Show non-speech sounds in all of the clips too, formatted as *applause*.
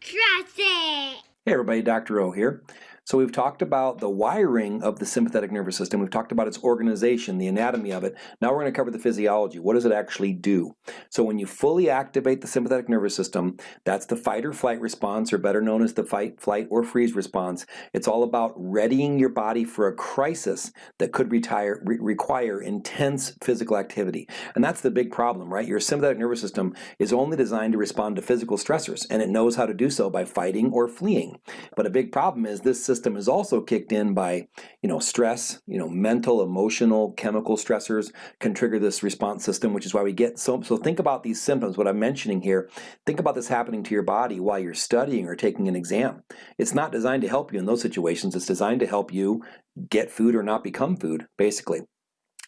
Trust it! Hey everybody, Dr. O here. So we've talked about the wiring of the sympathetic nervous system. We've talked about its organization, the anatomy of it. Now we're going to cover the physiology. What does it actually do? So when you fully activate the sympathetic nervous system, that's the fight or flight response, or better known as the fight, flight, or freeze response. It's all about readying your body for a crisis that could retire, re require intense physical activity. And that's the big problem, right? Your sympathetic nervous system is only designed to respond to physical stressors, and it knows how to do so by fighting or fleeing. But a big problem is this system system is also kicked in by, you know, stress, you know, mental, emotional, chemical stressors can trigger this response system, which is why we get so, so think about these symptoms, what I'm mentioning here, think about this happening to your body while you're studying or taking an exam. It's not designed to help you in those situations, it's designed to help you get food or not become food, basically.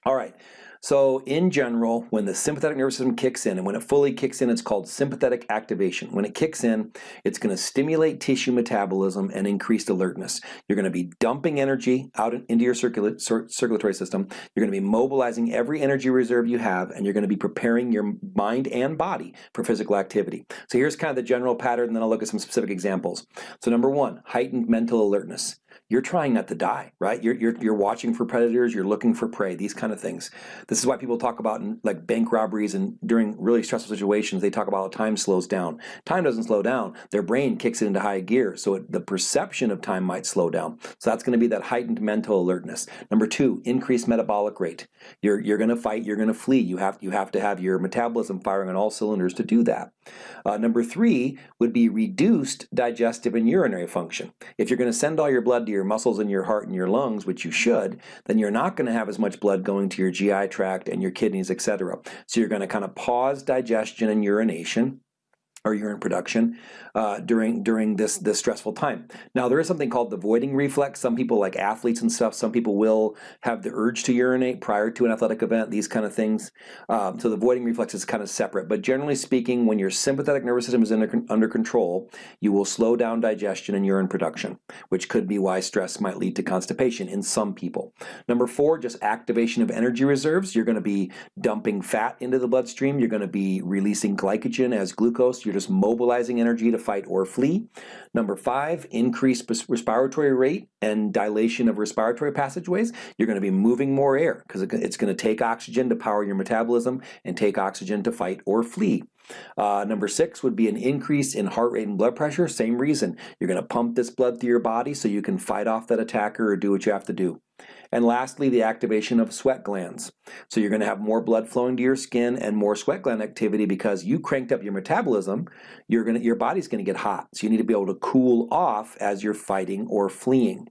All right, so in general, when the sympathetic nervous system kicks in, and when it fully kicks in, it's called sympathetic activation. When it kicks in, it's going to stimulate tissue metabolism and increased alertness. You're going to be dumping energy out into your circulatory system. You're going to be mobilizing every energy reserve you have, and you're going to be preparing your mind and body for physical activity. So here's kind of the general pattern, and then I'll look at some specific examples. So number one, heightened mental alertness you're trying not to die, right? You're, you're, you're watching for predators, you're looking for prey, these kind of things. This is why people talk about in, like bank robberies and during really stressful situations, they talk about how time slows down. Time doesn't slow down, their brain kicks it into high gear, so it, the perception of time might slow down. So that's gonna be that heightened mental alertness. Number two, increased metabolic rate. You're, you're gonna fight, you're gonna flee. You have, you have to have your metabolism firing on all cylinders to do that. Uh, number three would be reduced digestive and urinary function. If you're gonna send all your blood to your muscles in your heart and your lungs, which you should, then you're not going to have as much blood going to your GI tract and your kidneys, etc. So you're going to kind of pause digestion and urination or urine production uh, during during this this stressful time. Now there is something called the voiding reflex. Some people like athletes and stuff, some people will have the urge to urinate prior to an athletic event, these kind of things. Um, so the voiding reflex is kind of separate. But generally speaking, when your sympathetic nervous system is under, under control, you will slow down digestion and urine production, which could be why stress might lead to constipation in some people. Number four, just activation of energy reserves. You're going to be dumping fat into the bloodstream. You're going to be releasing glycogen as glucose. You're just mobilizing energy to fight or flee. Number five, increased respiratory rate and dilation of respiratory passageways. You're going to be moving more air because it's going to take oxygen to power your metabolism and take oxygen to fight or flee. Uh, number six would be an increase in heart rate and blood pressure. Same reason. You're going to pump this blood through your body so you can fight off that attacker or do what you have to do. And lastly, the activation of sweat glands. So you're going to have more blood flowing to your skin and more sweat gland activity because you cranked up your metabolism. You're going to, your body's going to get hot. So you need to be able to cool off as you're fighting or fleeing.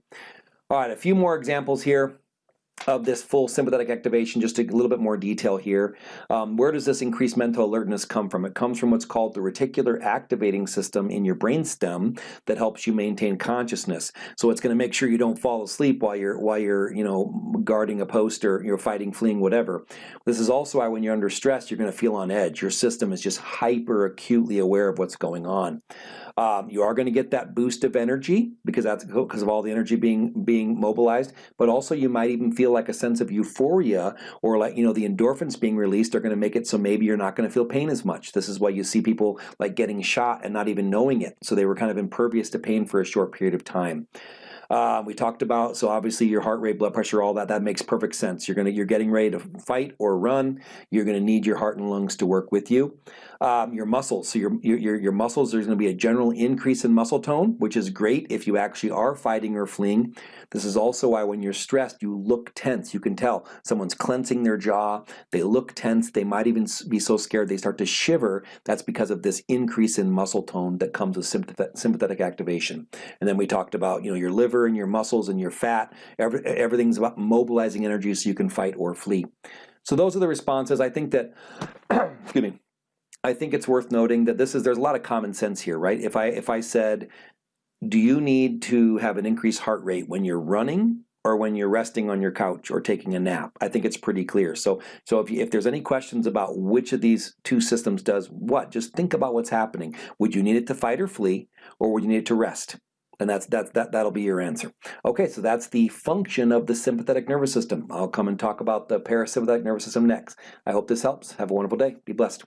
All right, a few more examples here of this full sympathetic activation, just a little bit more detail here. Um, where does this increased mental alertness come from? It comes from what's called the reticular activating system in your brainstem that helps you maintain consciousness. So it's going to make sure you don't fall asleep while you're while you're you know guarding a post or you're fighting, fleeing, whatever. This is also why when you're under stress, you're going to feel on edge. Your system is just hyper acutely aware of what's going on. Um, you are going to get that boost of energy because that's because of all the energy being being mobilized, but also you might even feel like a sense of euphoria or like, you know, the endorphins being released are going to make it so maybe you're not going to feel pain as much. This is why you see people like getting shot and not even knowing it. So they were kind of impervious to pain for a short period of time. Uh, we talked about so obviously your heart rate, blood pressure, all that that makes perfect sense. You're gonna you're getting ready to fight or run. You're gonna need your heart and lungs to work with you. Um, your muscles, so your your your muscles. There's gonna be a general increase in muscle tone, which is great if you actually are fighting or fleeing. This is also why when you're stressed, you look tense. You can tell someone's clenching their jaw. They look tense. They might even be so scared they start to shiver. That's because of this increase in muscle tone that comes with sympathetic activation. And then we talked about you know your liver liver and your muscles and your fat. Every, everything's about mobilizing energy so you can fight or flee. So those are the responses. I think that, *clears throat* excuse me, I think it's worth noting that this is, there's a lot of common sense here, right? If I, if I said, do you need to have an increased heart rate when you're running or when you're resting on your couch or taking a nap. I think it's pretty clear. So, so if, you, if there's any questions about which of these two systems does what, just think about what's happening. Would you need it to fight or flee, or would you need it to rest? And that's, that's, that, that'll be your answer. Okay, so that's the function of the sympathetic nervous system. I'll come and talk about the parasympathetic nervous system next. I hope this helps. Have a wonderful day. Be blessed.